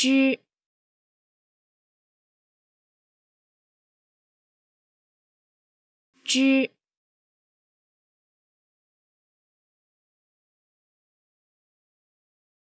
之之。